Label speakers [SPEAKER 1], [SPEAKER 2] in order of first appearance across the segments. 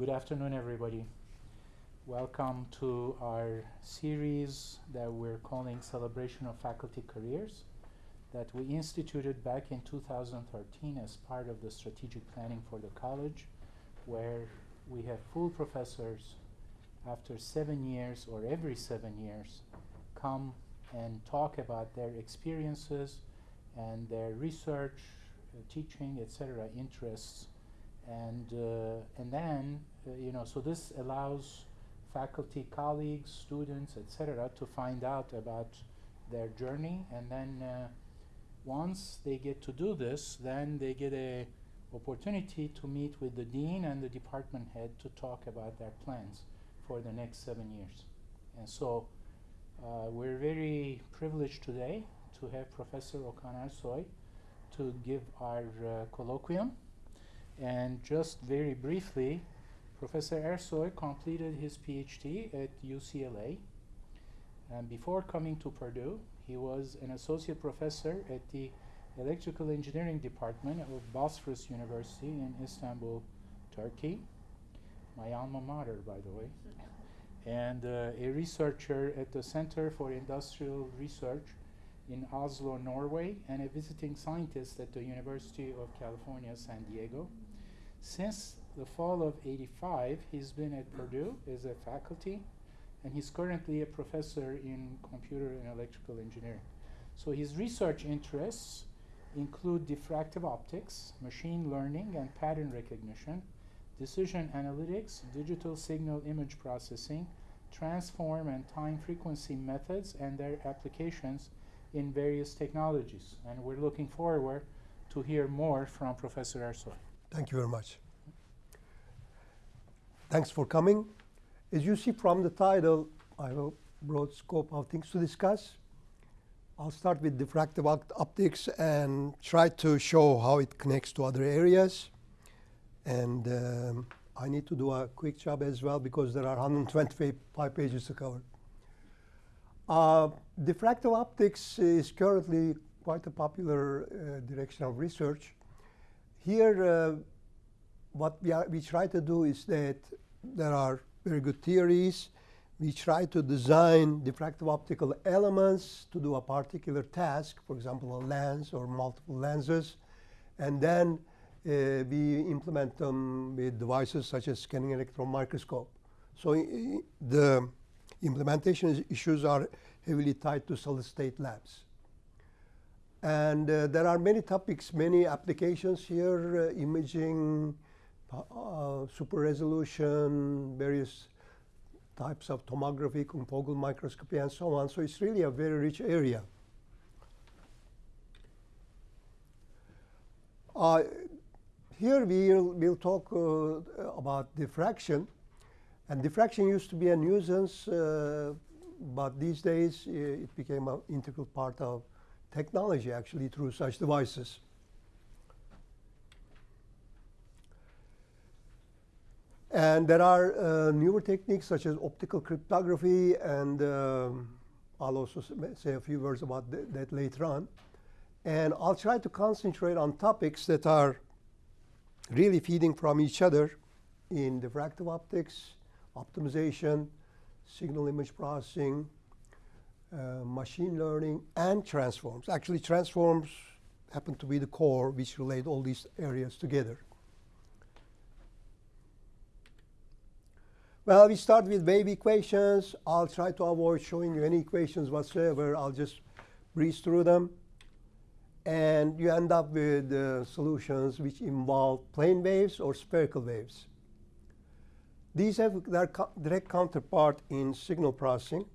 [SPEAKER 1] Good afternoon, everybody. Welcome to our series that we're calling Celebration of Faculty Careers that we instituted back in 2013 as part of the strategic planning for the college where we have full professors after seven years or every seven years come and talk about their experiences and their research, uh, teaching, etc. interests and uh, and then uh, you know so this allows faculty colleagues students etc to find out about their journey. And then uh, once they get to do this then they get a opportunity to meet with the dean and the department head to talk about their plans for the next seven years. And so uh, we're very privileged today to have professor Okan Ersoy to give our uh, colloquium and just very briefly, Professor Ersoy completed his PhD at UCLA. And before coming to Purdue, he was an associate professor at the Electrical Engineering Department of Bosphorus University in Istanbul, Turkey. My alma mater, by the way. and uh, a researcher at the Center for Industrial Research in Oslo, Norway, and a visiting scientist at the University of California, San Diego. Since the fall of 85, he's been at Purdue as a faculty, and he's currently a professor in computer and electrical engineering. So his research interests include diffractive optics, machine learning and pattern recognition, decision analytics, digital signal image processing, transform and time frequency methods and their applications in various technologies. And we're looking forward to hear more from Professor Ersoy.
[SPEAKER 2] Thank you very much. Thanks for coming. As you see from the title, I have a broad scope of things to discuss. I'll start with diffractive optics and try to show how it connects to other areas. And um, I need to do a quick job as well because there are 125 pages to cover. Uh, diffractive optics is currently quite a popular uh, direction of research. Here, uh, what we, are, we try to do is that there are very good theories. We try to design diffractive optical elements to do a particular task, for example, a lens or multiple lenses. And then uh, we implement them with devices such as scanning electron microscope. So the implementation issues are heavily tied to solid state labs. And uh, there are many topics, many applications here, uh, imaging, uh, super resolution, various types of tomography, confocal microscopy, and so on. So it's really a very rich area. Uh, here we'll, we'll talk uh, about diffraction. And diffraction used to be a nuisance, uh, but these days it became an integral part of technology actually through such devices. And there are uh, newer techniques such as optical cryptography, and um, I'll also say a few words about th that later on. And I'll try to concentrate on topics that are really feeding from each other in diffractive optics, optimization, signal image processing, uh, machine learning, and transforms. Actually, transforms happen to be the core which relate all these areas together. Well, we start with wave equations. I'll try to avoid showing you any equations whatsoever. I'll just breeze through them. And you end up with uh, solutions which involve plane waves or spherical waves. These have their co direct counterpart in signal processing.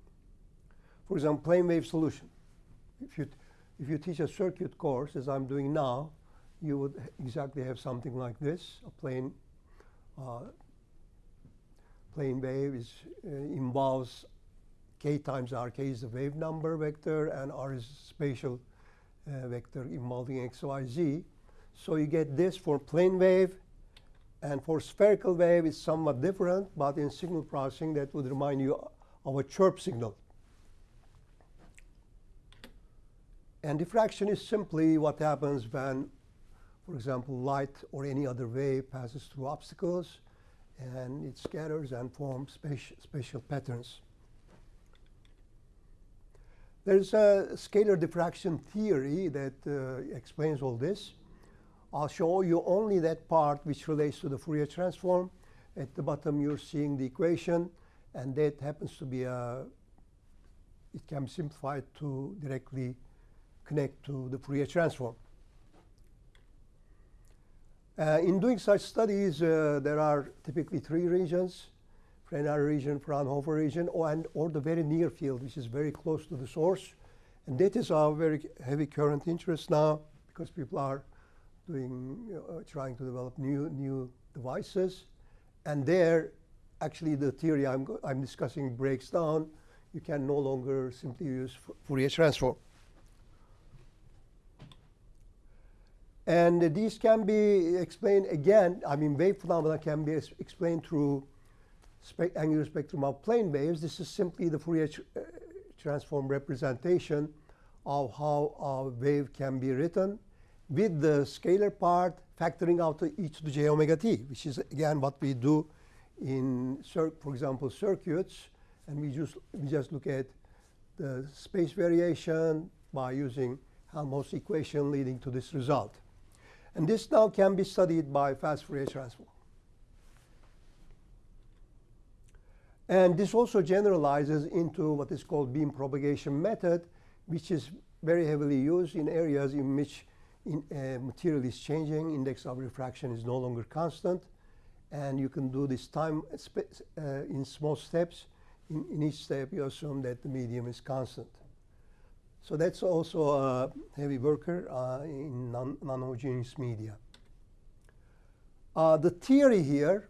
[SPEAKER 2] For example, plane wave solution. If you, if you teach a circuit course, as I'm doing now, you would exactly have something like this, a plane uh, plane wave is, uh, involves k times r. k is the wave number vector, and r is spatial uh, vector involving x, y, z. So you get this for plane wave. And for spherical wave, it's somewhat different. But in signal processing, that would remind you of a chirp signal. And diffraction is simply what happens when, for example, light or any other wave passes through obstacles. and it scatters and forms spatial, patterns. There's a scalar diffraction theory that uh, explains all this. I'll show you only that part which relates to the Fourier transform. At the bottom, you're seeing the equation, and that happens to be a, it can be simplified to directly connect to the Fourier transform. Uh, in doing such studies, uh, there are typically three regions, Fresnel region, Fraunhofer region, or, and, or the very near field, which is very close to the source. And that is our very heavy current interest now, because people are doing, uh, trying to develop new, new devices. And there, actually, the theory I'm, I'm discussing breaks down. You can no longer simply use Fourier transform. And these can be explained again. I mean, wave phenomena can be explained through spe angular spectrum of plane waves. This is simply the Fourier uh, transform representation of how a wave can be written with the scalar part factoring out e to the j omega t, which is again what we do in, for example, circuits. And we just, we just look at the space variation by using Helmholtz equation leading to this result. And this now can be studied by fast Fourier transform. And this also generalizes into what is called beam propagation method, which is very heavily used in areas in which in, uh, material is changing, index of refraction is no longer constant, and you can do this time uh, in small steps. In, in each step, you assume that the medium is constant. So that's also a heavy worker uh, in non homogeneous media. Uh, the theory here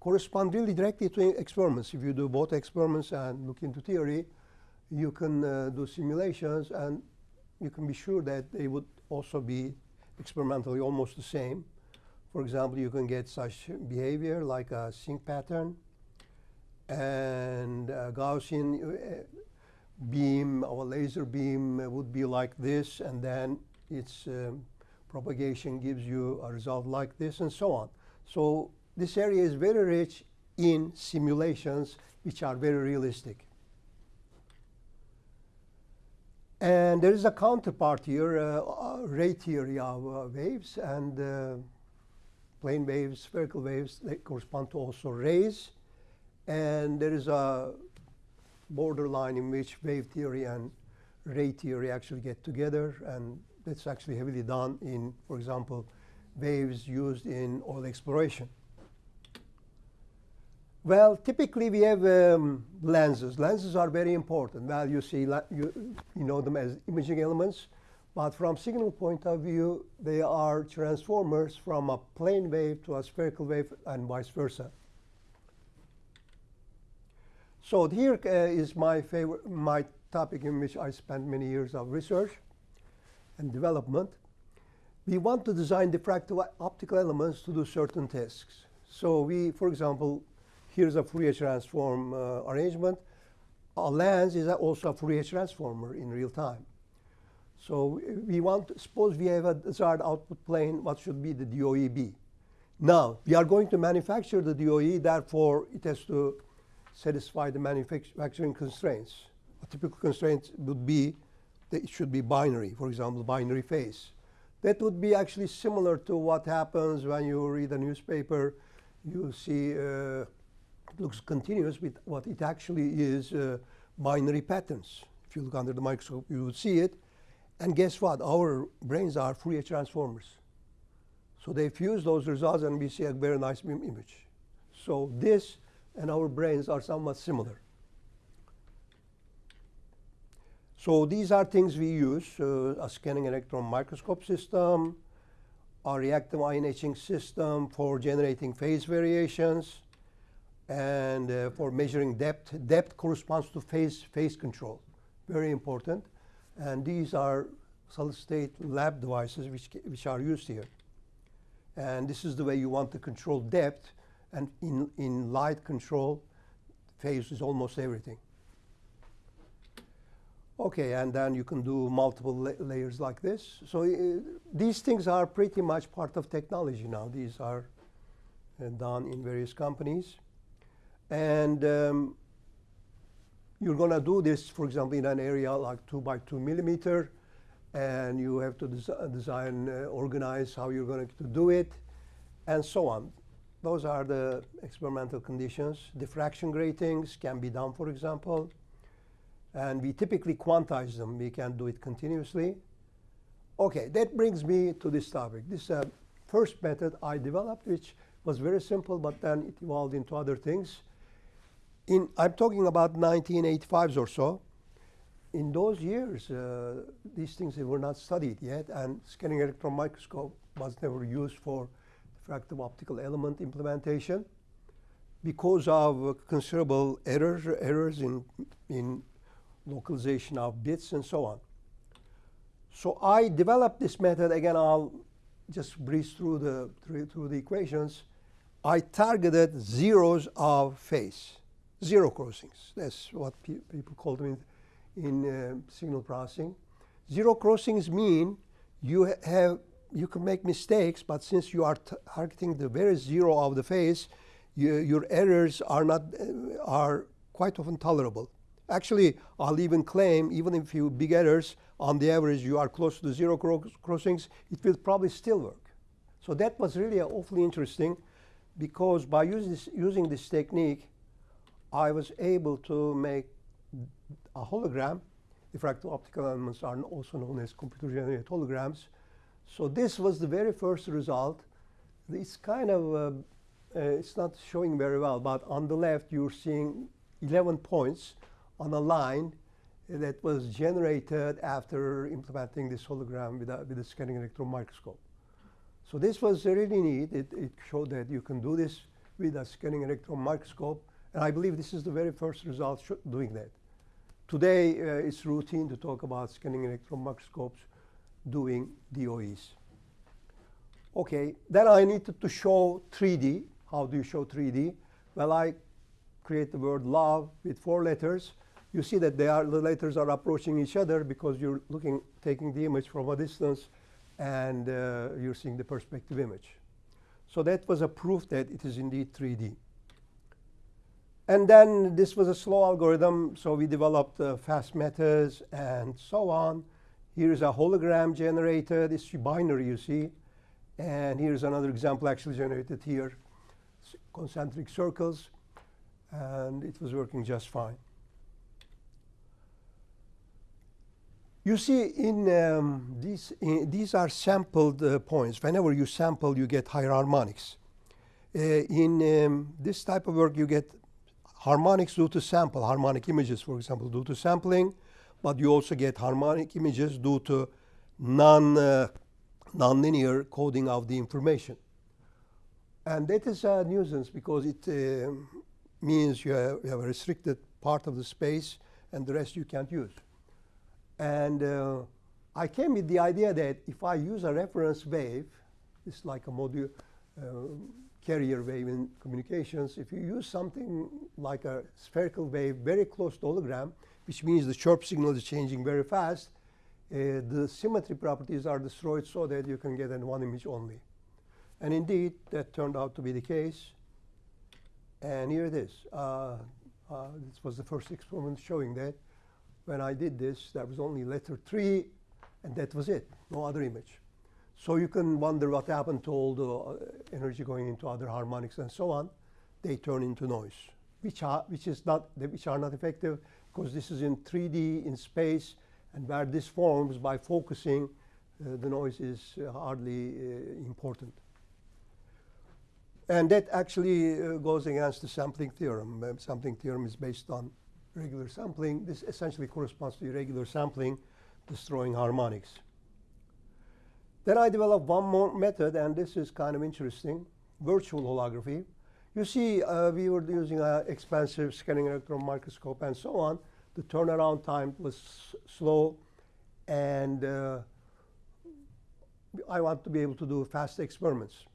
[SPEAKER 2] corresponds really directly to experiments. If you do both experiments and look into theory, you can uh, do simulations and you can be sure that they would also be experimentally almost the same. For example, you can get such behavior like a sinc pattern and Gaussian uh, beam, our laser beam would be like this, and then its um, propagation gives you a result like this, and so on. So this area is very rich in simulations which are very realistic. And there is a counterpart here, uh, ray theory of uh, waves, and uh, plane waves, spherical waves, they correspond to also rays. And there is a borderline in which wave theory and ray theory actually get together. And that's actually heavily done in, for example, waves used in oil exploration. Well, typically we have um, lenses. Lenses are very important. Well, you see, you, you know them as imaging elements. But from signal point of view, they are transformers from a plane wave to a spherical wave and vice versa. So here uh, is my favorite, my topic in which I spent many years of research and development. We want to design diffractive optical elements to do certain tasks. So we, for example, here's a Fourier transform uh, arrangement. A lens is also a Fourier transformer in real time. So we want, suppose we have a desired output plane, what should be the DOE be? Now, we are going to manufacture the DOE, therefore it has to satisfy the manufacturing constraints. A typical constraint would be that it should be binary, for example, binary phase. That would be actually similar to what happens when you read a newspaper. You see uh, it looks continuous, but what it actually is uh, binary patterns. If you look under the microscope, you would see it. And guess what? Our brains are Fourier transformers. So they fuse those results, and we see a very nice image. So this and our brains are somewhat similar. So these are things we use, uh, a scanning electron microscope system, a reactive ion etching system for generating phase variations, and uh, for measuring depth. Depth corresponds to phase, phase control, very important. And these are solid-state lab devices which, which are used here. And this is the way you want to control depth and in, in light control, phase is almost everything. Okay, and then you can do multiple la layers like this. So uh, these things are pretty much part of technology now. These are uh, done in various companies. And um, you're going to do this, for example, in an area like 2 by 2 millimeter, and you have to des design, uh, organize how you're going to do it, and so on. Those are the experimental conditions. Diffraction gratings can be done, for example. And we typically quantize them. We can do it continuously. OK, that brings me to this topic. This is a first method I developed, which was very simple, but then it evolved into other things. In, I'm talking about 1985s or so. In those years, uh, these things were not studied yet, and scanning electron microscope was never used for diffractive optical element implementation because of considerable errors, errors in, in localization of bits and so on. So I developed this method. Again, I'll just breeze through the, through, through the equations. I targeted zeros of phase, zero crossings. That's what pe people call them in, in uh, signal processing. Zero crossings mean you ha have you can make mistakes, but since you are targeting the very zero of the phase, you, your errors are not uh, are quite often tolerable. Actually, I'll even claim, even if you big errors, on the average you are close to the zero cro crossings, it will probably still work. So that was really awfully interesting because by using this, using this technique, I was able to make a hologram. Diffractive optical elements are also known as computer-generated holograms. So this was the very first result. It's kind of, uh, uh, it's not showing very well, but on the left you're seeing 11 points on a line that was generated after implementing this hologram with a, with a scanning electron microscope. So this was really neat. It, it showed that you can do this with a scanning electron microscope. And I believe this is the very first result doing that. Today, uh, it's routine to talk about scanning electron microscopes doing DOEs. Okay, then I needed to show 3D. How do you show 3D? Well, I create the word love with four letters. You see that they are, the letters are approaching each other because you're looking, taking the image from a distance and uh, you're seeing the perspective image. So that was a proof that it is indeed 3D. And then this was a slow algorithm, so we developed uh, fast methods and so on. Here's a hologram generated. It's binary, you see. And here's another example actually generated here, concentric circles. And it was working just fine. You see, in um, these, in, these are sampled uh, points. Whenever you sample, you get higher harmonics. Uh, in um, this type of work, you get harmonics due to sample, harmonic images, for example, due to sampling but you also get harmonic images due to non, uh, nonlinear coding of the information. And that is a nuisance because it uh, means you have, you have, a restricted part of the space and the rest you can't use. And uh, I came with the idea that if I use a reference wave, it's like a module uh, carrier wave in communications, if you use something like a spherical wave very close to hologram, which means the chirp signal is changing very fast, uh, the symmetry properties are destroyed so that you can get in one image only. And indeed, that turned out to be the case. And here it is. Uh, uh, this was the first experiment showing that. When I did this, there was only letter 3, and that was it, no other image. So you can wonder what happened to all the uh, energy going into other harmonics and so on. They turn into noise, which are, which is not, which are not effective because this is in 3D in space, and where this forms by focusing, uh, the noise is uh, hardly uh, important. And that actually uh, goes against the sampling theorem. Uh, sampling theorem is based on regular sampling. This essentially corresponds to irregular sampling, destroying harmonics. Then I developed one more method, and this is kind of interesting, virtual holography. You see, uh, we were using an expensive scanning electron microscope and so on. The turnaround time was slow, and uh, I want to be able to do fast experiments.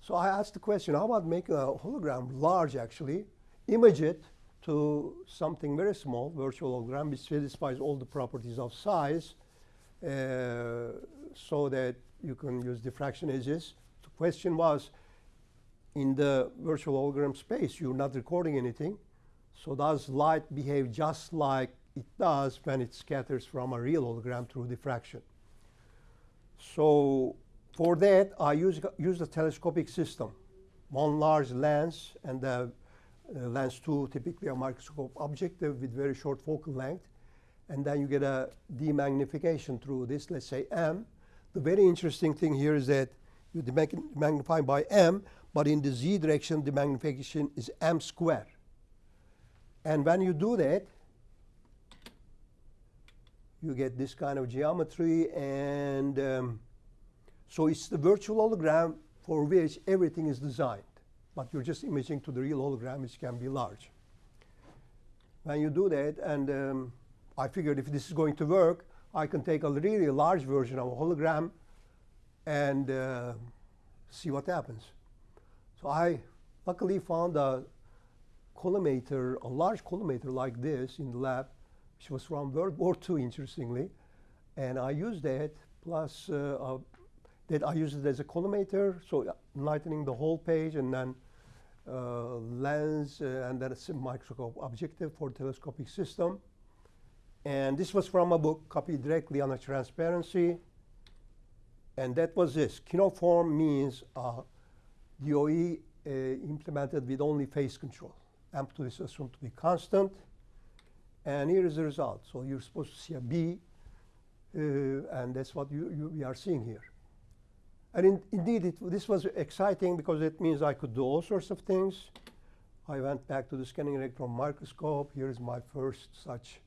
[SPEAKER 2] So I asked the question, how about making a hologram large, actually, image it to something very small, virtual hologram, which satisfies all the properties of size, uh, so that you can use diffraction edges. The question was, in the virtual hologram space, you're not recording anything. So does light behave just like it does when it scatters from a real hologram through diffraction? So for that, I use, use the telescopic system. One large lens and the uh, lens two, typically a microscope objective with very short focal length. And then you get a demagnification through this, let's say M. The very interesting thing here is that you magnify by M, but in the Z direction, the magnification is M squared. And when you do that, you get this kind of geometry. And um, so it's the virtual hologram for which everything is designed. But you're just imaging to the real hologram, which can be large. When you do that, and um, I figured if this is going to work, I can take a really large version of a hologram and uh, see what happens. So I luckily found a collimator, a large collimator like this in the lab, which was from World War II, interestingly. And I used that, plus uh, uh, that I used it as a collimator, so lightening the whole page, and then uh, lens, uh, and then a microscope objective for telescopic system. And this was from a book copied directly on a transparency. And that was this. Kinoform means uh, DOE uh, implemented with only phase control. Amplitude is assumed to be constant. And here is the result. So you're supposed to see a B, uh, and that's what you, you, we are seeing here. And in, indeed, it, this was exciting because it means I could do all sorts of things. I went back to the scanning electron microscope. Here's my first such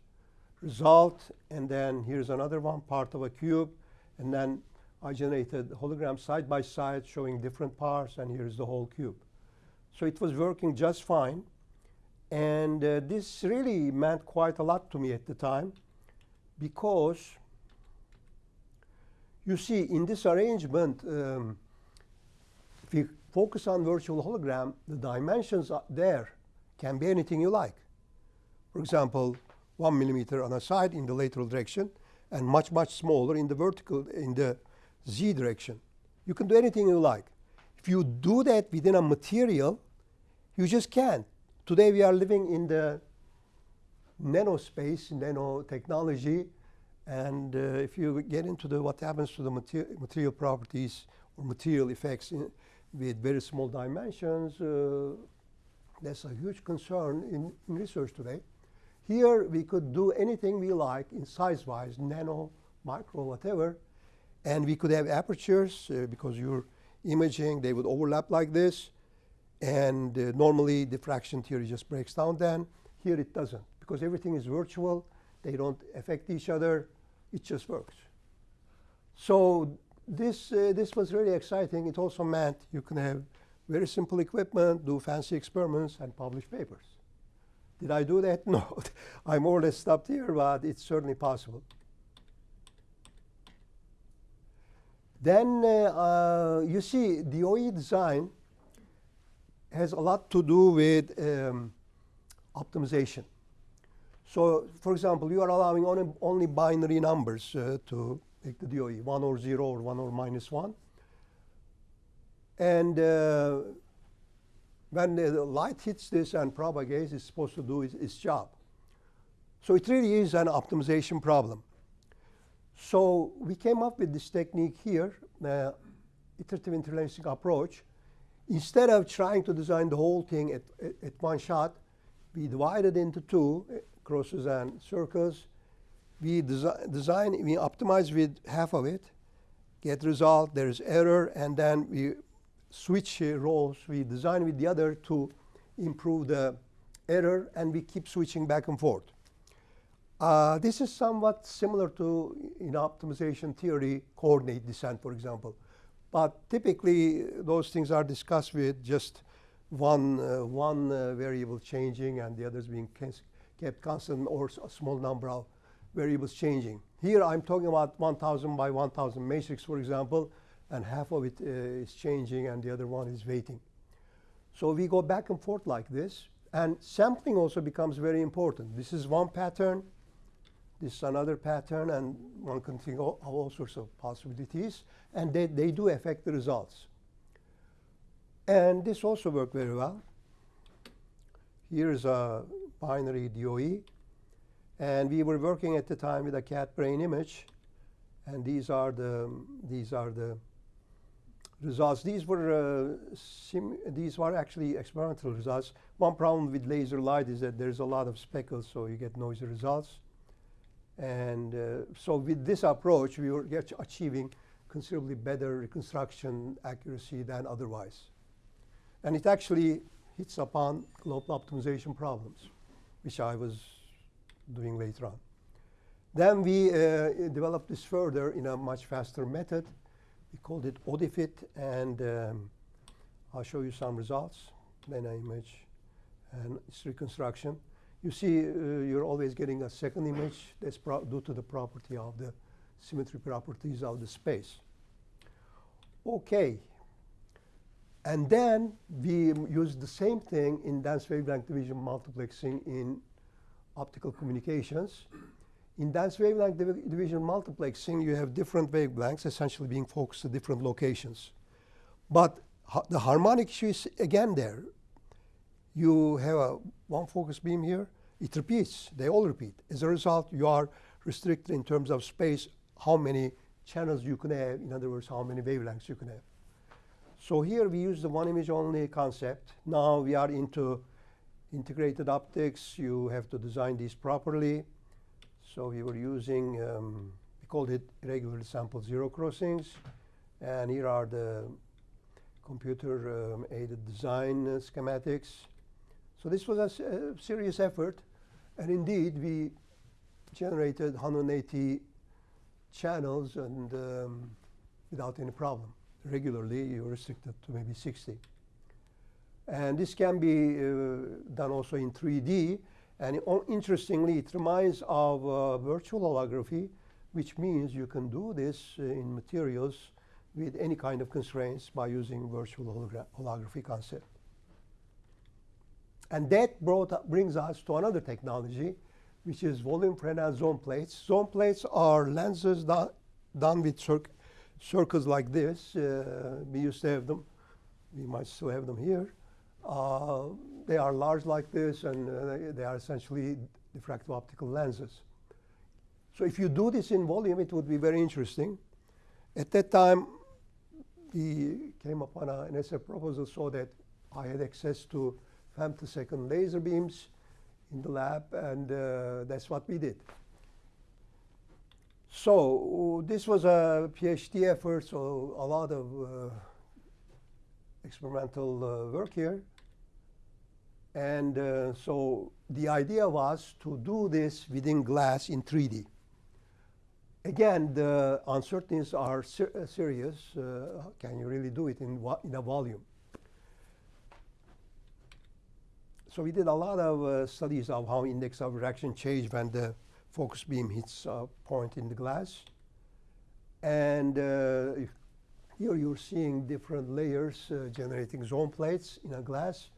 [SPEAKER 2] result. And then here's another one, part of a cube. And then I generated holograms side by side showing different parts. And here's the whole cube. So it was working just fine. And uh, this really meant quite a lot to me at the time because you see in this arrangement, um, if you focus on virtual hologram, the dimensions there can be anything you like. For example, one millimeter on a side in the lateral direction and much, much smaller in the vertical, in the z direction. You can do anything you like. If you do that within a material, you just can't. Today we are living in the nanospace, nanotechnology, and uh, if you get into the what happens to the mater material properties or material effects in, with very small dimensions, uh, that's a huge concern in, in, research today. Here we could do anything we like in size-wise, nano, micro, whatever, and we could have apertures uh, because you're imaging, they would overlap like this, and uh, normally diffraction theory just breaks down then. Here it doesn't because everything is virtual, they don't affect each other, it just works. So this, uh, this was really exciting. It also meant you can have very simple equipment, do fancy experiments, and publish papers. Did I do that? No. I more or less stopped here, but it's certainly possible. Then uh, uh, you see DOE design has a lot to do with um, optimization. So, for example, you are allowing only, only binary numbers uh, to make the DOE, 1 or 0 or 1 or minus 1. And uh, when the light hits this and propagates, it's supposed to do its, its job. So it really is an optimization problem. So we came up with this technique here, uh, iterative interlacing approach. Instead of trying to design the whole thing at, at, at one shot, we divided into two crosses and circles. We desi design, we optimize with half of it, get result, there is error, and then we switch uh, roles. We design with the other to improve the error, and we keep switching back and forth. Uh, this is somewhat similar to, in optimization theory, coordinate descent, for example. But typically, those things are discussed with just one, uh, one uh, variable changing and the others being kept constant or a small number of variables changing. Here I'm talking about 1000 by 1000 matrix, for example, and half of it uh, is changing and the other one is waiting. So we go back and forth like this. And sampling also becomes very important. This is one pattern. This is another pattern. And one can think of all sorts of possibilities. And they, they do affect the results. And this also worked very well. Here's a binary DOE. And we were working at the time with a cat brain image. And these are the, these are the results. These were, uh, these were actually experimental results. One problem with laser light is that there's a lot of speckles, so you get noisy results. And uh, so with this approach, we were achieving considerably better reconstruction accuracy than otherwise. And it actually hits upon global optimization problems, which I was doing later on. Then we uh, developed this further in a much faster method. We called it ODIFIT, and um, I'll show you some results. Then an image and its reconstruction. You see, uh, you're always getting a second image. That's due to the property of the symmetry properties of the space. Okay. And then we use the same thing in dense wavelength division multiplexing in optical communications. In dense wavelength div division multiplexing, you have different wavelengths essentially being focused at different locations. But ha the harmonic issue is again there. You have a one focus beam here, it repeats, they all repeat. As a result, you are restricted in terms of space, how many channels you can have, in other words, how many wavelengths you can have. So here we use the one image only concept. Now we are into integrated optics. You have to design these properly. So we were using, um, we called it regular sample zero crossings. And here are the computer um, aided design uh, schematics. So this was a, a serious effort. And indeed, we generated 180 channels and um, without any problem. Regularly, you're restricted to maybe 60. And this can be uh, done also in 3D. And interestingly, it reminds of uh, virtual holography, which means you can do this uh, in materials with any kind of constraints by using virtual holography concept. And that brought, brings us to another technology, which is volume Fresnel zone plates. Zone plates are lenses done, done with circles like this. Uh, we used to have them. We might still have them here. Uh, they are large like this, and uh, they, are essentially diffractive optical lenses. So if you do this in volume, it would be very interesting. At that time, we came upon an NSF proposal so that I had access to femtosecond laser beams in the lab, and uh, that's what we did. So this was a PhD effort, so a lot of uh, experimental uh, work here. And uh, so the idea was to do this within glass in 3D. Again, the uncertainties are ser serious. Uh, can you really do it in, in a volume? So we did a lot of uh, studies of how index of refraction change when the focus beam hits a point in the glass. And uh, here you're seeing different layers uh, generating zone plates in a glass.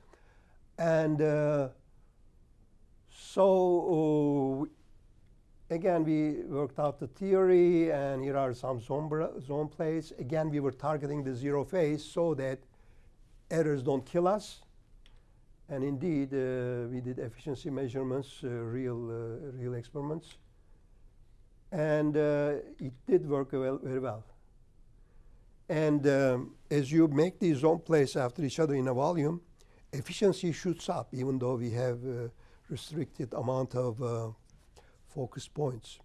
[SPEAKER 2] And uh, so uh, again, we worked out the theory, and here are some zone, zone plates. Again, we were targeting the zero phase so that errors don't kill us. And indeed, uh, we did efficiency measurements, uh, real, uh, real experiments. And it did work well, very well. And um, as you make these zone plates after each other in a volume, efficiency shoots up, even though we have a restricted amount of uh, focus points.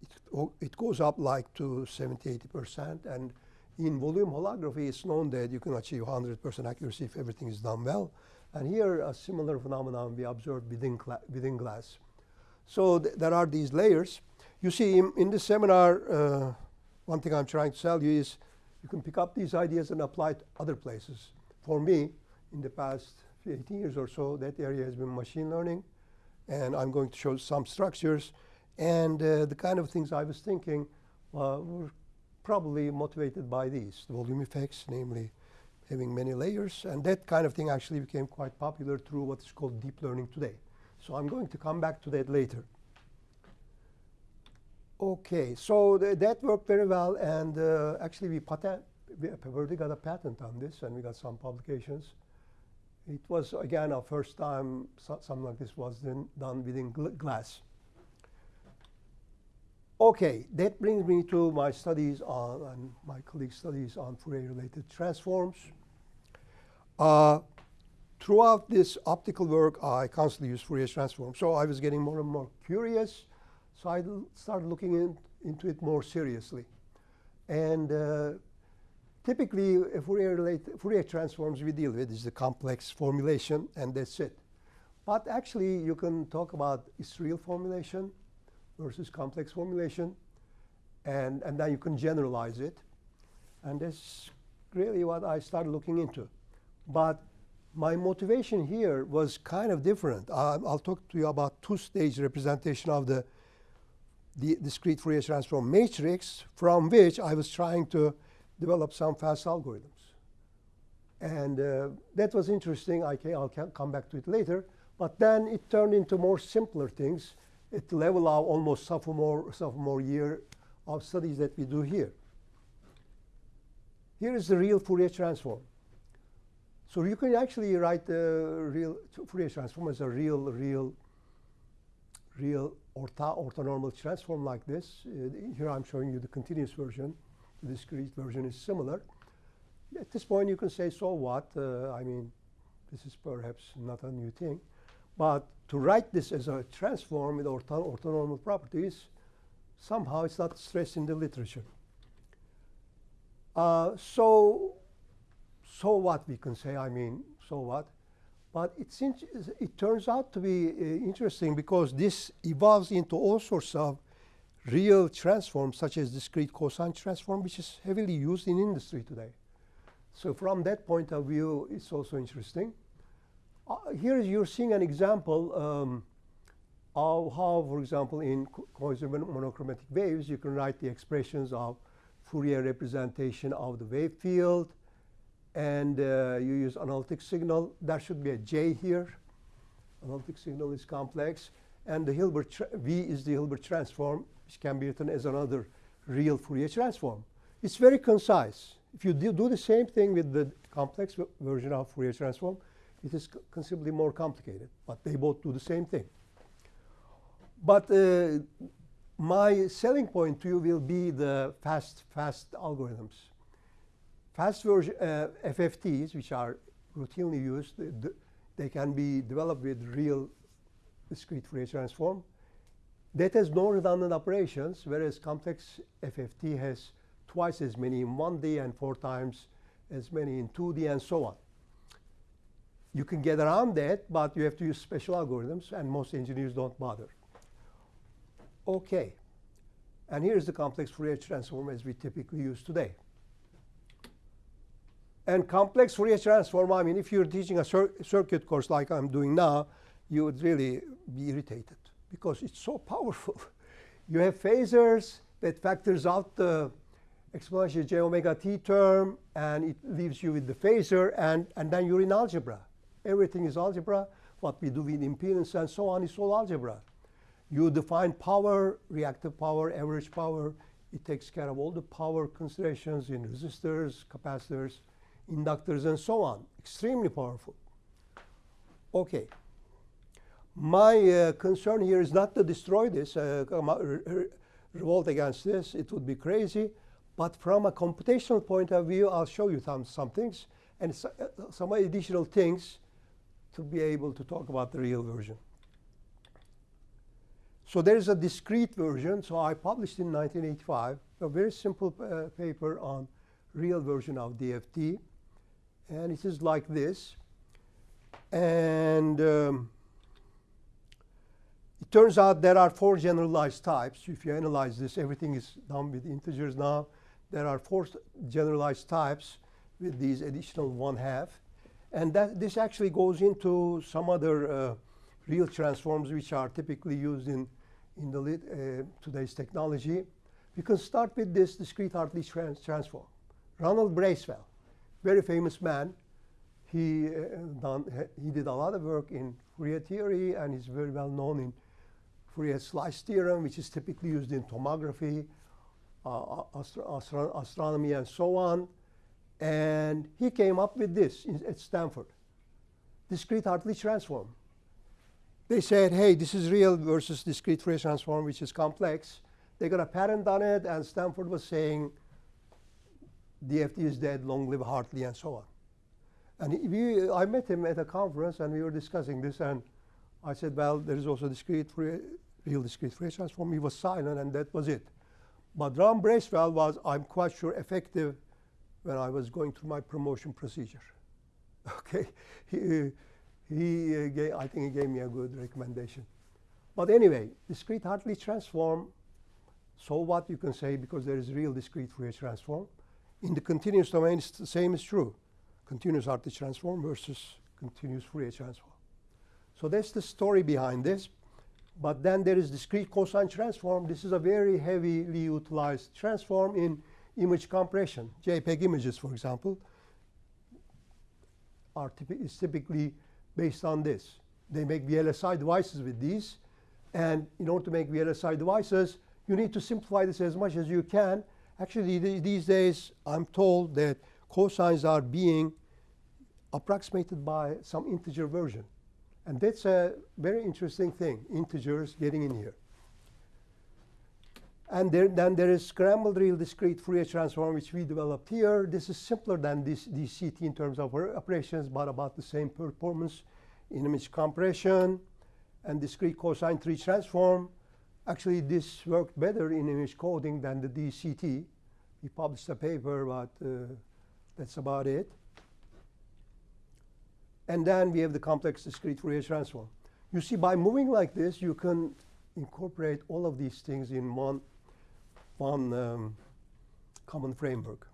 [SPEAKER 2] It, it goes up like to 70, 80%. And in volume holography, it's known that you can achieve 100% accuracy if everything is done well. And here, a similar phenomenon we observed within, within glass. So th there are these layers. You see, in, in this seminar, uh, one thing I'm trying to tell you is you can pick up these ideas and apply it other places. For me, in the past 18 years or so, that area has been machine learning. And I'm going to show some structures. And uh, the kind of things I was thinking uh, were probably motivated by these, the volume effects, namely having many layers. And that kind of thing actually became quite popular through what is called deep learning today. So I'm going to come back to that later. OK, so th that worked very well. And uh, actually, we we already got a patent on this, and we got some publications. It was again our first time so, something like this was done, done within gl glass. Okay, that brings me to my studies on, and my colleagues' studies on Fourier-related transforms. Uh, throughout this optical work, I constantly use Fourier transforms. So I was getting more and more curious. So I started looking in, into it more seriously. And uh, typically, Fourier, related, Fourier transforms we deal with is the complex formulation, and that's it. But actually, you can talk about its real formulation, versus complex formulation. And, and then you can generalize it. And that's really what I started looking into. But my motivation here was kind of different. Uh, I'll talk to you about two-stage representation of the, the discrete Fourier transform matrix from which I was trying to develop some fast algorithms. And uh, that was interesting. I can, I'll come back to it later. But then it turned into more simpler things at the level of almost sophomore, sophomore year of studies that we do here. Here is the real Fourier transform. So you can actually write the real Fourier transform as a real, real, real ortho orthonormal transform like this. Uh, here I'm showing you the continuous version. The discrete version is similar. At this point, you can say, so what? Uh, I mean, this is perhaps not a new thing. But to write this as a transform with ortho orthonormal properties, somehow it's not stressed in the literature. Uh, so, so what we can say, I mean, so what? But it's it turns out to be uh, interesting because this evolves into all sorts of real transforms, such as discrete cosine transform, which is heavily used in industry today. So from that point of view, it's also interesting. Uh, here you're seeing an example um, of how, for example, in quasi monochromatic waves, you can write the expressions of Fourier representation of the wave field. And uh, you use analytic signal. There should be a J here. Analytic signal is complex. And the Hilbert V is the Hilbert transform, which can be written as another real Fourier transform. It's very concise. If you do, do the same thing with the complex version of Fourier transform, it is considerably more complicated, but they both do the same thing. But uh, my selling point to you will be the fast, fast algorithms. Fast version uh, FFTs, which are routinely used, they can be developed with real discrete Fourier transform. That has no redundant operations, whereas complex FFT has twice as many in 1D and four times as many in 2D and so on. You can get around that, but you have to use special algorithms, and most engineers don't bother. OK. And here's the complex Fourier transform as we typically use today. And complex Fourier transform, I mean, if you're teaching a cir circuit course like I'm doing now, you would really be irritated because it's so powerful. you have phasors that factors out the exponential j omega t term, and it leaves you with the phasor, and, and then you're in algebra. Everything is algebra. What we do with impedance and so on is all algebra. You define power, reactive power, average power. It takes care of all the power considerations in resistors, capacitors, inductors, and so on. Extremely powerful. OK. My uh, concern here is not to destroy this, uh, revolt against this. It would be crazy. But from a computational point of view, I'll show you some, some things and uh, some additional things to be able to talk about the real version. So there is a discrete version. So I published in 1985 a very simple uh, paper on real version of DFT. And it is like this. And um, it turns out there are four generalized types. If you analyze this, everything is done with integers now. There are four generalized types with these additional one half. And that, this actually goes into some other uh, real transforms which are typically used in, in the uh, today's technology. We can start with this discrete Hartley trans transform. Ronald Bracewell, very famous man. He, uh, done, he did a lot of work in Fourier theory and is very well known in Fourier slice theorem, which is typically used in tomography, uh, astro astro astronomy, and so on. And he came up with this in, at Stanford discrete Hartley transform. They said, hey, this is real versus discrete Fourier transform, which is complex. They got a patent on it, and Stanford was saying DFT is dead, long live Hartley, and so on. And we, I met him at a conference, and we were discussing this, and I said, well, there is also discrete Fourier, real discrete Fourier transform. He was silent, and that was it. But Ron Bracewell was, I'm quite sure, effective when I was going through my promotion procedure. Okay, he, he uh, gave, I think he gave me a good recommendation. But anyway, discrete Hartley transform, so what you can say because there is real discrete Fourier transform. In the continuous domain, the same is true. Continuous Hartley transform versus continuous Fourier transform. So that's the story behind this. But then there is discrete cosine transform. This is a very heavily utilized transform in image compression. JPEG images, for example, are typi is typically based on this. They make VLSI devices with these. And in order to make VLSI devices, you need to simplify this as much as you can. Actually, th these days, I'm told that cosines are being approximated by some integer version. And that's a very interesting thing, integers getting in here. And there, then there is scrambled real discrete Fourier transform, which we developed here. This is simpler than this DCT in terms of operations, but about the same performance in image compression and discrete cosine tree transform. Actually, this worked better in image coding than the DCT. We published a paper, but uh, that's about it. And then we have the complex discrete Fourier transform. You see, by moving like this, you can incorporate all of these things in one one um, common framework.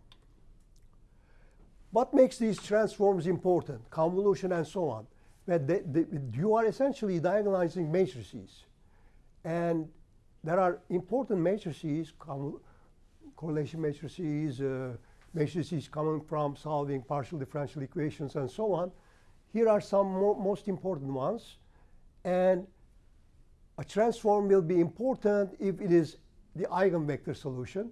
[SPEAKER 2] What makes these transforms important? Convolution and so on. But they, they, you are essentially diagonalizing matrices. And there are important matrices, correlation matrices, uh, matrices coming from solving partial differential equations and so on. Here are some mo most important ones. And a transform will be important if it is the eigenvector solution.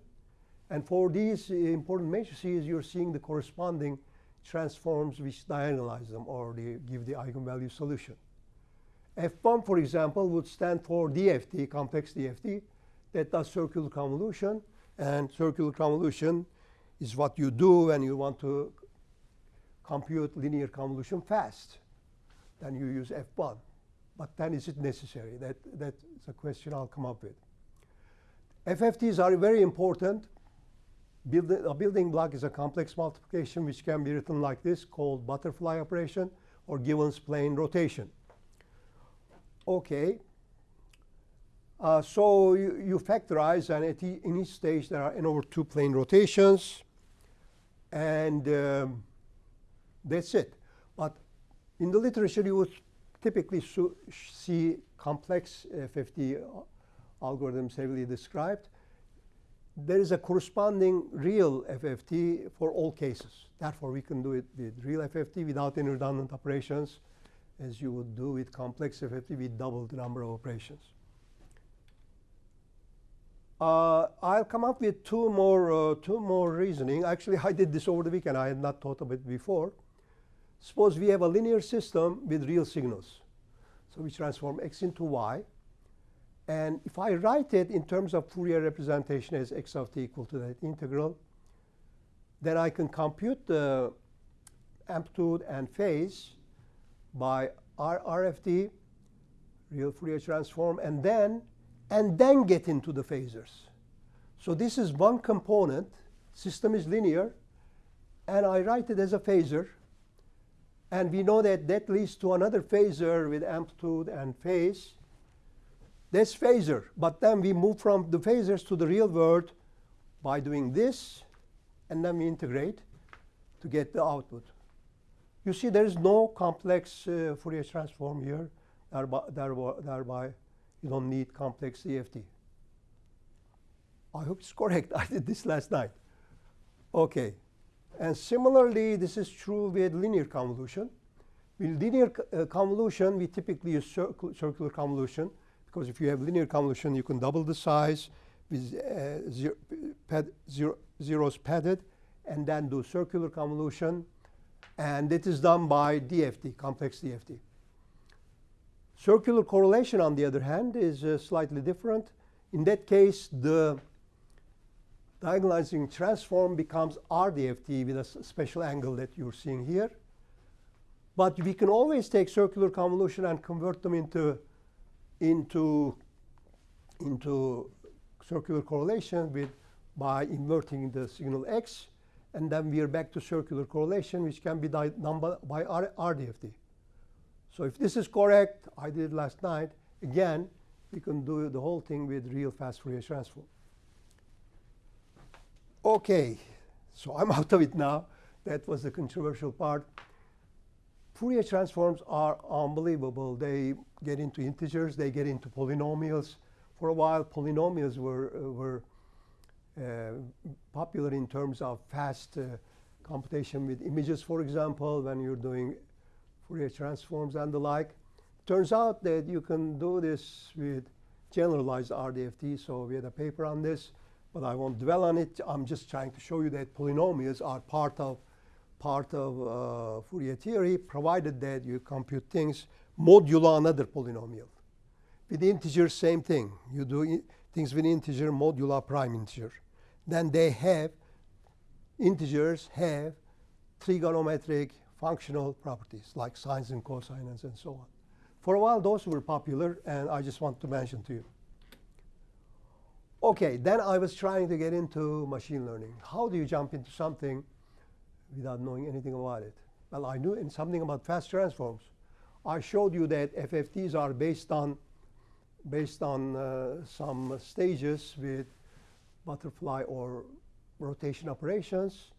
[SPEAKER 2] And for these important matrices, you're seeing the corresponding transforms which diagonalize them or they give the eigenvalue solution. F1, for example, would stand for DFT, complex DFT, that does circular convolution. And circular convolution is what you do when you want to compute linear convolution fast. Then you use F1. But then is it necessary? That, that's a question I'll come up with. FFTs are very important. Build a building block is a complex multiplication which can be written like this called butterfly operation or Givens plane rotation. Okay. Uh, so you, you, factorize and at e in each stage there are n over 2 plane rotations and um, that's it. But in the literature you would typically see complex FFT algorithms heavily described, there is a corresponding real FFT for all cases. Therefore, we can do it with real FFT without any redundant operations, as you would do with complex FFT with double the number of operations. Uh, I'll come up with two more, uh, two more reasoning. Actually, I did this over the weekend. I had not thought of it before. Suppose we have a linear system with real signals. So we transform x into y. And if I write it in terms of Fourier representation as x of t equal to that integral, then I can compute the amplitude and phase by R RFT, real Fourier transform, and then and then get into the phasors. So this is one component. System is linear, and I write it as a phasor. And we know that that leads to another phasor with amplitude and phase. That's phasor. But then we move from the phasors to the real world by doing this, and then we integrate to get the output. You see, there is no complex uh, Fourier transform here. Thereby, thereby, you don't need complex DFT. I hope it's correct. I did this last night. OK. And similarly, this is true with linear convolution. With linear uh, convolution, we typically use circular convolution. Because if you have linear convolution, you can double the size with uh, zero, pad, zero, zeros padded. and then do circular convolution. And it is done by DFT, complex DFT. Circular correlation, on the other hand, is uh, slightly different. In that case, the diagonalizing transform becomes RDFT with a special angle that you're seeing here. But we can always take circular convolution and convert them into, into, into circular correlation with, by inverting the signal x. And then we are back to circular correlation, which can be done by R RDFT. So if this is correct, I did it last night, again, we can do the whole thing with real fast Fourier transform. Okay, so I'm out of it now. That was the controversial part. Fourier transforms are unbelievable. They get into integers, they get into polynomials. For a while, polynomials were, uh, were uh, popular in terms of fast uh, computation with images, for example, when you're doing Fourier transforms and the like. Turns out that you can do this with generalized RDFT. So we had a paper on this, but I won't dwell on it. I'm just trying to show you that polynomials are part of part of uh, Fourier theory, provided that you compute things modulo another polynomial. With integers, same thing. You do things with integer modulo prime integer. Then they have integers have trigonometric functional properties like sines and cosines and so on. For a while, those were popular, and I just want to mention to you. OK, then I was trying to get into machine learning. How do you jump into something without knowing anything about it? Well, I knew in something about fast transforms. I showed you that FFTs are based on based on uh, some stages with butterfly or rotation operations,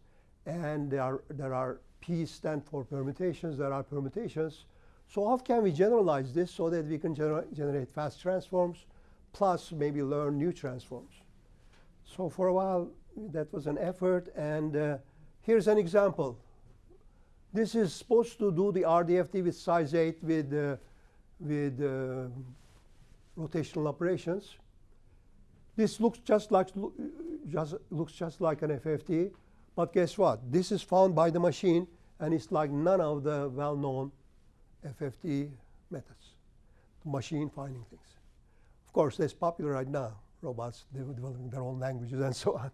[SPEAKER 2] and there are there are P stand for permutations. There are permutations. So how can we generalize this so that we can gener generate fast transforms plus maybe learn new transforms? So for a while, that was an effort. And uh, here's an example. This is supposed to do the RDFT with size 8 with, uh, with uh, rotational operations. This looks just like just looks just like an FFT. But guess what? This is found by the machine, and it's like none of the well-known FFT methods, the machine finding things. Of course, that's popular right now. Robots developing their own languages and so on.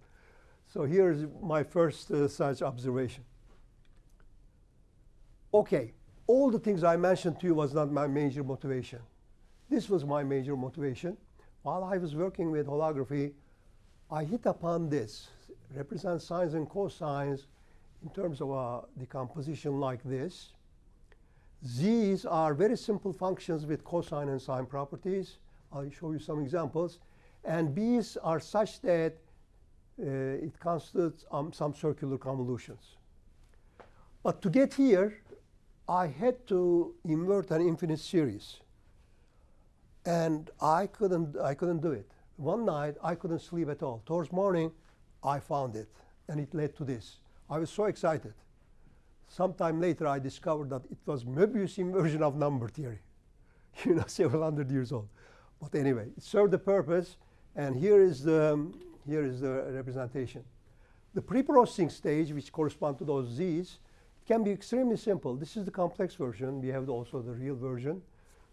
[SPEAKER 2] So here's my first uh, such observation. OK, all the things I mentioned to you was not my major motivation. This was my major motivation. While I was working with holography, I hit upon this represent sines and cosines in terms of a decomposition like this. Z's are very simple functions with cosine and sine properties. I'll show you some examples. And B's are such that uh, it constitutes um, some circular convolutions. But to get here, I had to invert an infinite series. And I couldn't, I couldn't do it. One night, I couldn't sleep at all. Towards morning, I found it, and it led to this. I was so excited. Sometime later, I discovered that it was Möbius inversion of number theory, you know, several hundred years old. But anyway, it served the purpose, and here is the, um, here is the representation. The pre-processing stage, which correspond to those z's, can be extremely simple. This is the complex version. We have also the real version.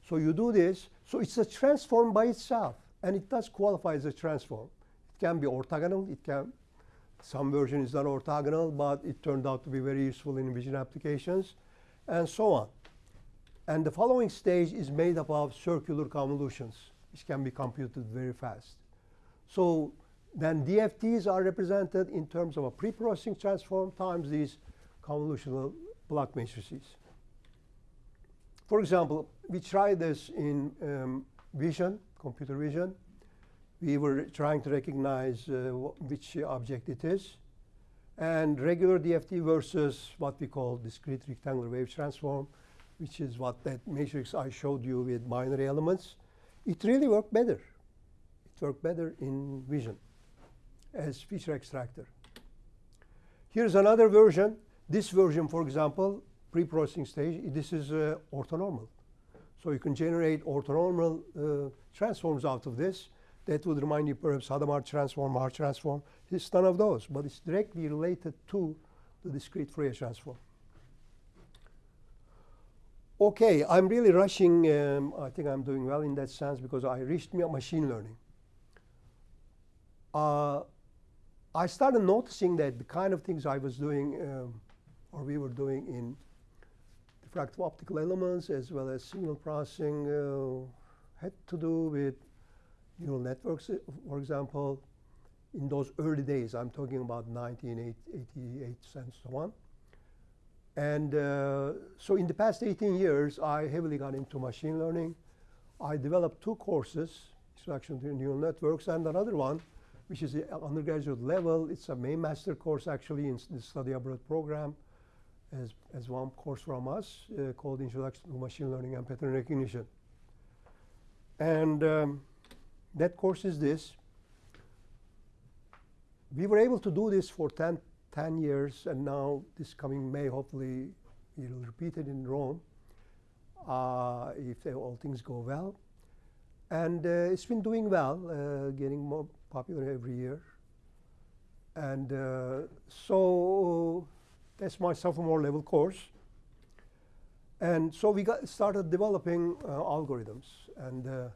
[SPEAKER 2] So you do this. So it's a transform by itself, and it does qualify as a transform. It can be orthogonal. It can some version is not orthogonal, but it turned out to be very useful in vision applications, and so on. And the following stage is made up of circular convolutions, which can be computed very fast. So then DFTs are represented in terms of a pre-processing transform times these convolutional block matrices. For example, we tried this in um, vision, computer vision we were trying to recognize uh, which object it is. And regular DFT versus what we call discrete rectangular wave transform, which is what that matrix I showed you with binary elements. It really worked better. It worked better in vision as feature extractor. Here's another version. This version, for example, pre-processing stage, this is uh, orthonormal. So you can generate orthonormal uh, transforms out of this. that would remind you perhaps Hadamard transform, March transform. It's none of those, but it's directly related to the discrete Fourier transform. Okay, I'm really rushing. Um, I think I'm doing well in that sense because I reached machine learning. Uh, I started noticing that the kind of things I was doing, um, or we were doing in diffractive optical elements as well as signal processing, uh, had to do with neural networks, uh, for example, in those early days. I'm talking about 1988 and so on. And uh, so in the past 18 years, I heavily got into machine learning. I developed two courses, introduction to neural networks, and another one, which is the undergraduate level. It's a main master course, actually, in the study abroad program, as, as one course from us, uh, called Introduction to Machine Learning and Pattern Recognition. And um, that course is this. We were able to do this for 10, 10 years, and now this coming May, hopefully, we'll repeat it in Rome uh, if all things go well. And uh, it's been doing well, uh, getting more popular every year. And uh, so that's my sophomore level course. And so we got started developing uh, algorithms. And uh,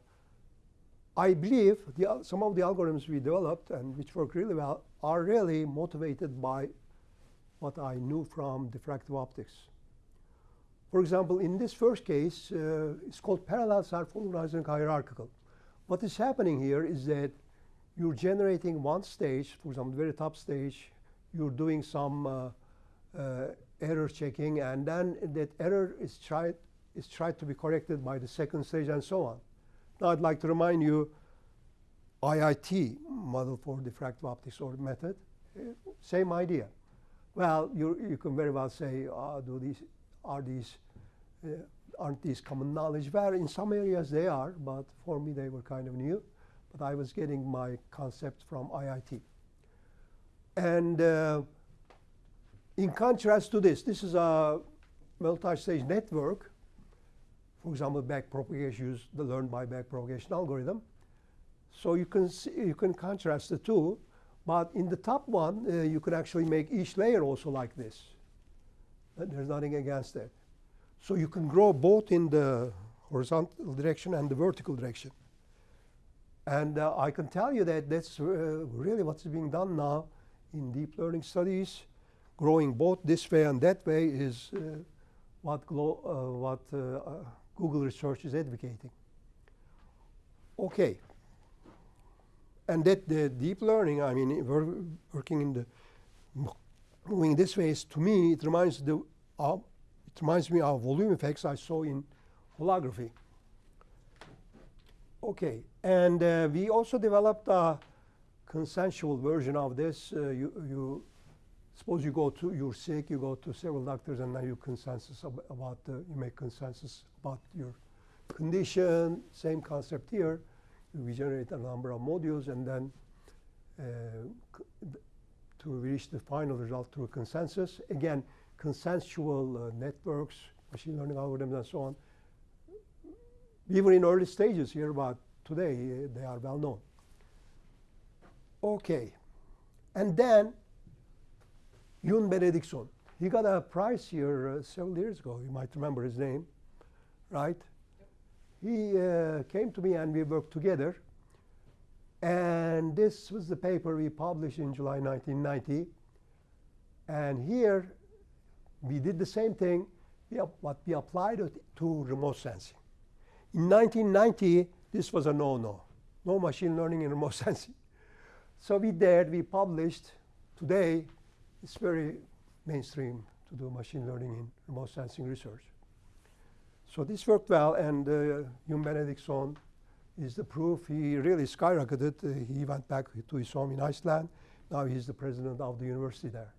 [SPEAKER 2] I believe the, some of the algorithms we developed and which work really well are really motivated by what I knew from diffractive optics. For example, in this first case, uh, it's called parallel self-organizing hierarchical. What is happening here is that you're generating one stage, for example, very top stage, you're doing some uh, uh, error checking, and then that error is tried, is tried to be corrected by the second stage and so on. Now I'd like to remind you IIT, model for diffractive optics or method, uh, same idea. Well, you, you can very well say, uh, do these, are these, uh, aren't these common knowledge? Well, in some areas they are, but for me they were kind of new. But I was getting my concept from IIT. And uh, in contrast to this, this is a multi-stage network for example, backpropagation use the learned by backpropagation algorithm. So you can see, you can contrast the two, but in the top one, uh, you can actually make each layer also like this. There's nothing against that. So you can grow both in the horizontal direction and the vertical direction. And uh, I can tell you that that's uh, really what's being done now in deep learning studies. Growing both this way and that way is uh, what, uh, what uh, Google Research is advocating. Okay. And that the deep learning, I mean, working in the moving this way, is, to me, it reminds the uh, it reminds me of volume effects I saw in holography. Okay, and uh, we also developed a consensual version of this. Uh, you, you suppose you go to you're sick, you go to several doctors, and now you consensus ab about the, you make consensus about your condition. Same concept here. We generate a number of modules, and then uh, to reach the final result through consensus. Again, consensual uh, networks, machine learning algorithms, and so on. We were in early stages here, but today uh, they are well known. Okay, and then Jón Benediktsson. He got a prize here uh, several years ago. You might remember his name, right? He uh, came to me and we worked together. And this was the paper we published in July 1990. And here we did the same thing, but we applied it to remote sensing. In 1990, this was a no-no. No machine learning in remote sensing. So we dared, we published. Today, it's very mainstream to do machine learning in remote sensing research. So this worked well, and uh, Jón Benediktsson is the proof. He really skyrocketed. Uh, he went back to his home in Iceland. Now he's the president of the university there.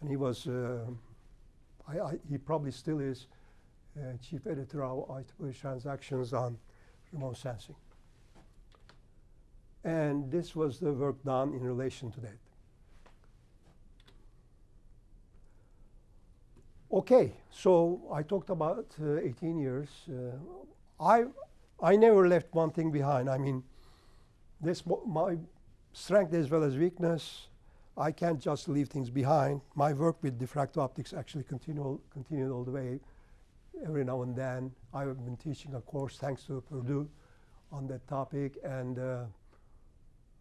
[SPEAKER 2] And he was, uh, I, I, he probably still is, uh, chief editor of IEEE Transactions on remote sensing. And this was the work done in relation to that. Okay, so I talked about uh, 18 years. Uh, I, I never left one thing behind. I mean, this my strength as well as weakness. I can't just leave things behind. My work with diffractive optics actually continue, continued all the way. Every now and then, I've been teaching a course thanks to Purdue on that topic, and uh,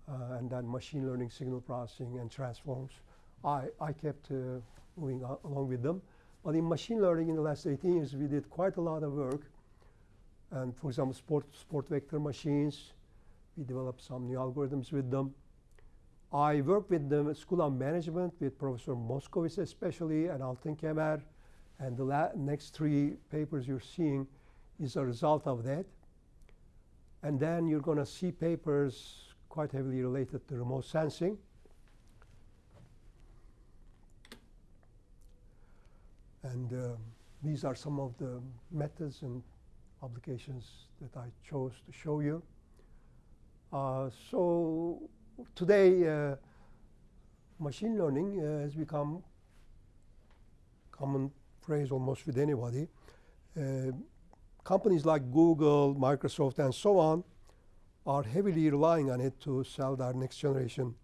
[SPEAKER 2] uh, and then machine learning, signal processing, and transforms. I I kept uh, moving along with them. But in machine learning, in the last 18 years, we did quite a lot of work. And for example, sport sport vector machines, we developed some new algorithms with them. I work with the School of Management with Professor Moskowitz especially and Altin Kemer. And the next three papers you're seeing is a result of that. And then you're going to see papers quite heavily related to remote sensing. And um, these are some of the methods and applications that I chose to show you. Uh, so today, uh, machine learning uh, has become common almost with anybody. Uh, companies like Google, Microsoft, and so on are heavily relying on it to sell their next generation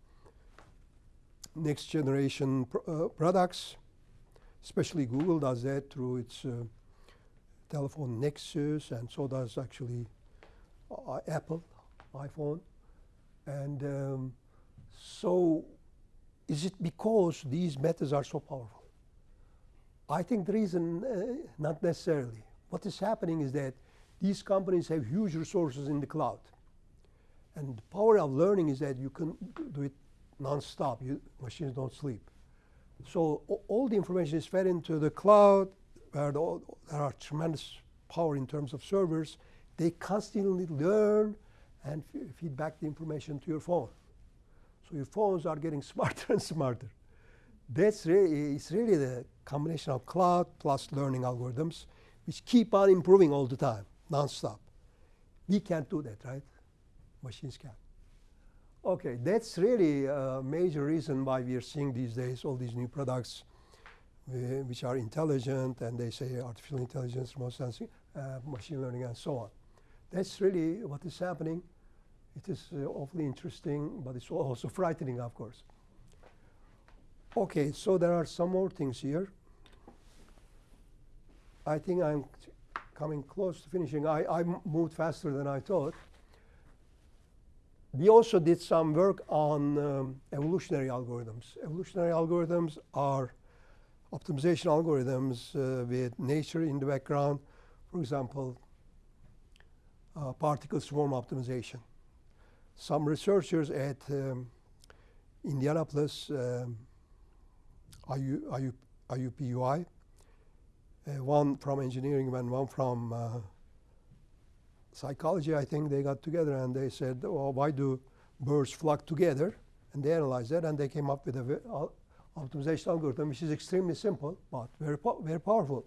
[SPEAKER 2] next generation pr- uh, products. Especially Google does that through its uh, telephone Nexus, and so does actually uh, Apple iPhone. And um, so, is it because these methods are so powerful? I think the reason, uh, not necessarily. What is happening is that these companies have huge resources in the cloud. And the power of learning is that you can do it non-stop. You, machines don't sleep. So all the information is fed into the cloud, where the, there are tremendous power in terms of servers. They constantly learn and feed back the information to your phone. So your phones are getting smarter and smarter. That's really, it's really the combination of cloud plus learning algorithms, which keep on improving all the time, non-stop. We can't do that, right? Machines can. Okay, that's really a major reason why we are seeing these days all these new products which are intelligent and they say artificial intelligence, remote sensing, uh, machine learning, and so on. That's really what is happening. It is uh, awfully interesting, but it's also frightening, of course. Okay, so there are some more things here. I think I'm coming close to finishing. I, I moved faster than I thought. We also did some work on um, evolutionary algorithms. Evolutionary algorithms are optimization algorithms uh, with nature in the background. For example, uh, particle swarm optimization. Some researchers at um, Indianapolis, um, IU, IU, IUPUI, uh, one from engineering and one from uh, psychology, I think they got together and they said, well, why do birds flock together? And they analyzed that and they came up with an optimization algorithm, which is extremely simple but very, po- very powerful.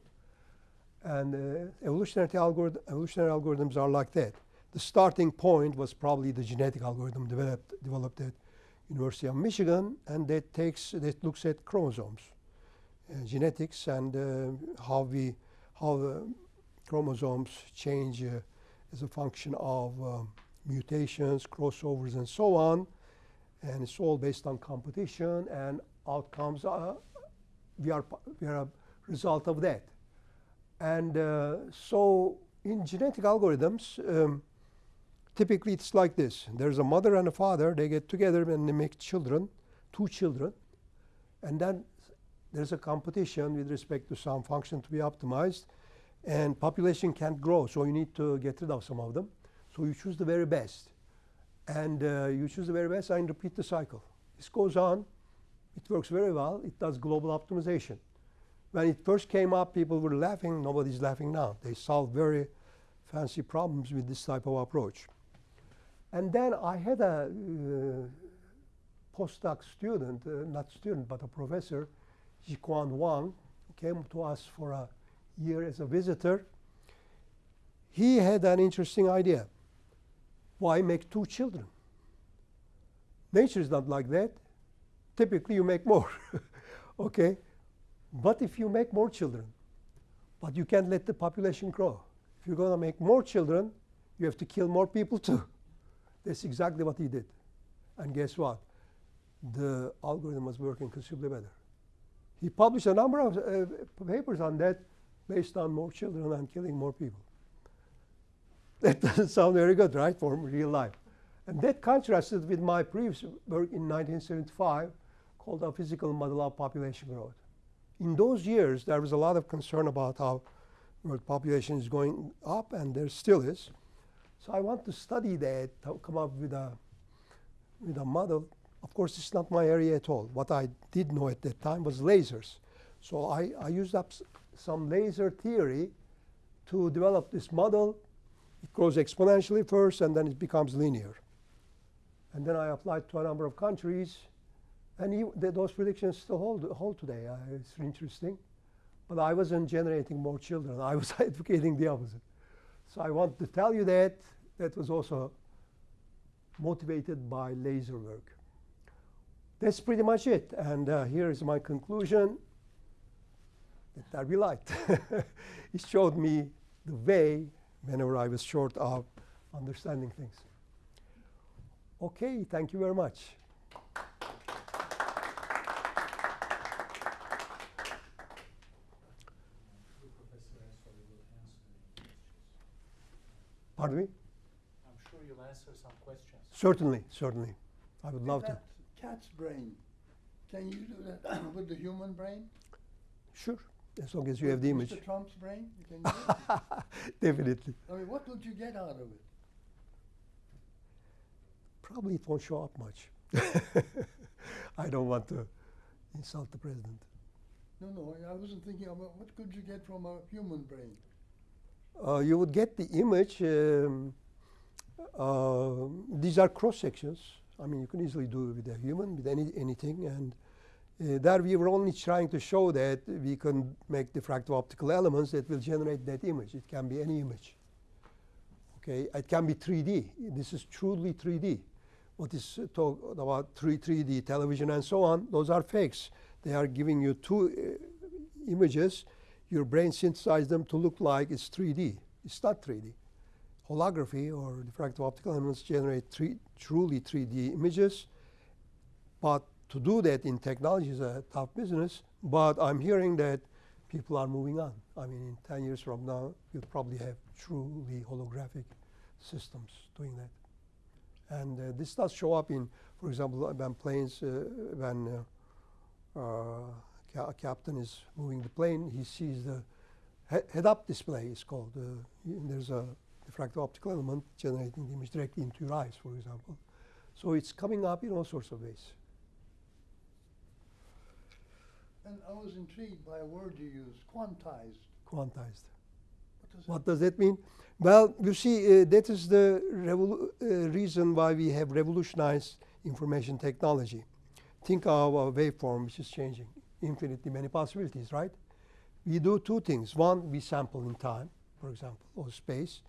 [SPEAKER 2] And uh, evolutionary, algorithm, evolutionary algorithms are like that. The starting point was probably the genetic algorithm developed, developed at University of Michigan, and that takes that looks at chromosomes, uh, genetics, and uh, how we how chromosomes change uh, as a function of um, mutations, crossovers, and so on. And it's all based on competition and outcomes. Uh, we are we are a result of that. And uh, so in genetic algorithms, um, typically it's like this. There's a mother and a father. They get together and they make children, two children. And then there's a competition with respect to some function to be optimized. And population can't grow, so you need to get rid of some of them. So you choose the very best. And uh, you choose the very best and repeat the cycle. This goes on. It works very well. It does global optimization. When it first came up, people were laughing. Nobody's laughing now. They solve very fancy problems with this type of approach. And then I had a uh, postdoc student, uh, not student, but a professor, Jiquan Wang, who came to us for a year as a visitor. He had an interesting idea. Why make two children? Nature is not like that. Typically, you make more. okay? But if you make more children, but you can't let the population grow. If you're going to make more children, you have to kill more people too. That's exactly what he did. And guess what? The algorithm was working considerably better. He published a number of uh, papers on that based on more children and killing more people. That doesn't sound very good, right, for real life. And that contrasted with my previous work in 1975 called A Physical Model of Population Growth. In those years, there was a lot of concern about how world population is going up, and there still is. So I want to study that, come up with a, with a model. Of course, it's not my area at all. What I did know at that time was lasers. So I, I used up some laser theory to develop this model. It grows exponentially first, and then it becomes linear. And then I applied to a number of countries, and you, th- those predictions still hold, hold today. Uh, it's interesting. But I wasn't generating more children. I was advocating the opposite. So I want to tell you that that was also motivated by laser work. That's pretty much it. And uh, here is my conclusion that Darby liked. it showed me the way whenever I was short of understanding things. Okay, thank you very much. Pardon me?
[SPEAKER 1] I'm sure you'll answer some questions.
[SPEAKER 2] Certainly, certainly. I would
[SPEAKER 3] With
[SPEAKER 2] love to.
[SPEAKER 3] that Cat's brain, can you do that with the human brain?
[SPEAKER 2] Sure, as long as you have the image.
[SPEAKER 3] Mr. Trump's brain, you can do?
[SPEAKER 2] Definitely.
[SPEAKER 3] I mean, what would you get out of it?
[SPEAKER 2] Probably it won't show up much. I don't want to insult the president.
[SPEAKER 3] No, no, I wasn't thinking about what could you get from a human brain?
[SPEAKER 2] Uh, you would get the image. Um, uh, these are cross sections. I mean, you can easily do it with a human, with any anything. And uh, there we were only trying to show that we can make diffractive optical elements that will generate that image. It can be any image. Okay, it can be 3D. This is truly 3D. What is uh, talk about 3 3D television and so on? Those are fakes. They are giving you two uh, images. Your brain synthesizes them to look like it's 3D. It's not 3D. Holography or diffractive optical elements generate three, truly 3D images. But to do that in technology is a tough business. But I'm hearing that people are moving on. I mean, in 10 years from now, we'll probably have truly holographic systems doing that. And uh, this does show up in, for example, when planes, uh, when uh, uh, ca- a captain is moving the plane, he sees the he- head-up display. It's called. Uh, there's a diffractive optical element generating the image directly into your eyes, for example. So it's coming up in all sorts of ways.
[SPEAKER 3] And I was intrigued by a word you used, quantized.
[SPEAKER 2] Quantized.
[SPEAKER 3] What does
[SPEAKER 2] What does that mean? Well, you see, uh, that is the revolu- uh, reason why we have revolutionized information technology. Think of a waveform which is changing, infinitely many possibilities, right? We do two things. One, we sample in time, for example, or space,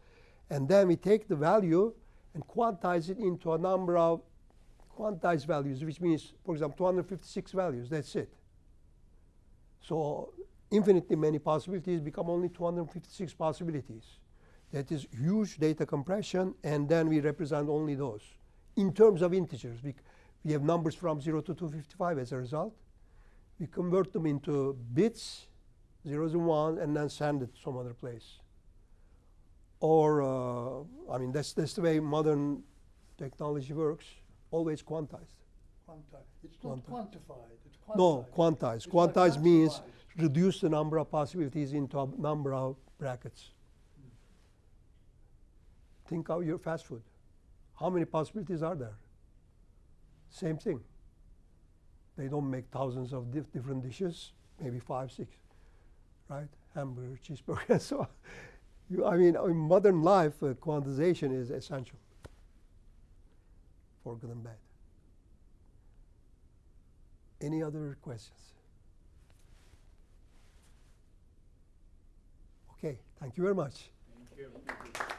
[SPEAKER 2] and then we take the value and quantize it into a number of quantized values, which means, for example, 256 values. That's it. So infinitely many possibilities become only 256 possibilities. That is huge data compression, and then we represent only those. In terms of integers, we, we have numbers from 0 to 255 as a result. We convert them into bits, zeros and ones, and then send it to some other place. Or, uh, I mean, that's, that's the way modern technology works, always quantized.
[SPEAKER 3] Quanti- It's not
[SPEAKER 2] Quanti-
[SPEAKER 3] quantified, it's quantized.
[SPEAKER 2] No, quantized.
[SPEAKER 3] It's like
[SPEAKER 2] Quantized means reduce the number of possibilities into a number of brackets. Think of your fast food. How many possibilities are there? Same thing. They don't make thousands of dif- different dishes, maybe five, six, right? Hamburger, cheeseburger, and so on. You, I mean, in modern life, uh, quantization is essential for good and bad. Any other questions? Okay, thank you very much.
[SPEAKER 1] Thank you.